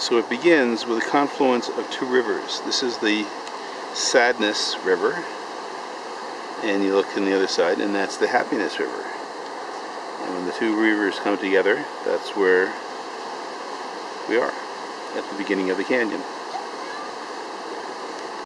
So it begins with a confluence of two rivers. This is the Sadness River, and you look on the other side, and that's the Happiness River. And when the two rivers come together, that's where we are, at the beginning of the canyon.